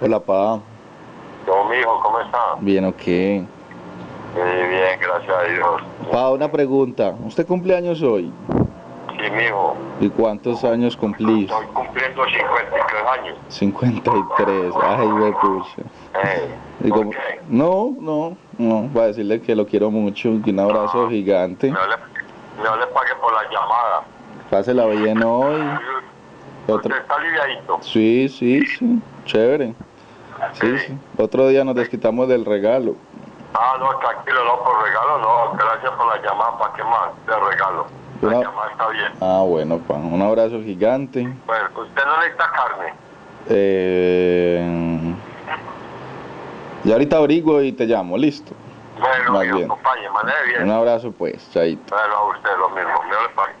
Hola, pa. Yo, mijo, ¿cómo está? Bien, ok. Muy bien, gracias a Dios. Pa, una pregunta. ¿Usted cumple años hoy? Sí, mijo. ¿Y cuántos años cumplís? Estoy cumpliendo 53 años. 53. Ay, me pucha. Eh, Y ¿por como- qué? No, no, no. Para decirle que lo quiero mucho. y un abrazo gigante. No le, no le pague por la llamada. Pásela bien hoy. Otro. Usted está aliviadito. Sí, sí, sí. Chévere. Sí, sí. Otro día nos desquitamos del regalo. Ah, no, tranquilo, no, por regalo no. Gracias por la llamada. ¿Para qué más? De regalo. La Una- llamada está bien. Ah, bueno, pa. Un abrazo gigante. Bueno, usted no necesita carne. Eh, y ahorita abrigo y te llamo, listo. Bueno, Más bien. acompañe, bien. Un abrazo pues, chaito. Bueno, a usted lo mismo. Me le.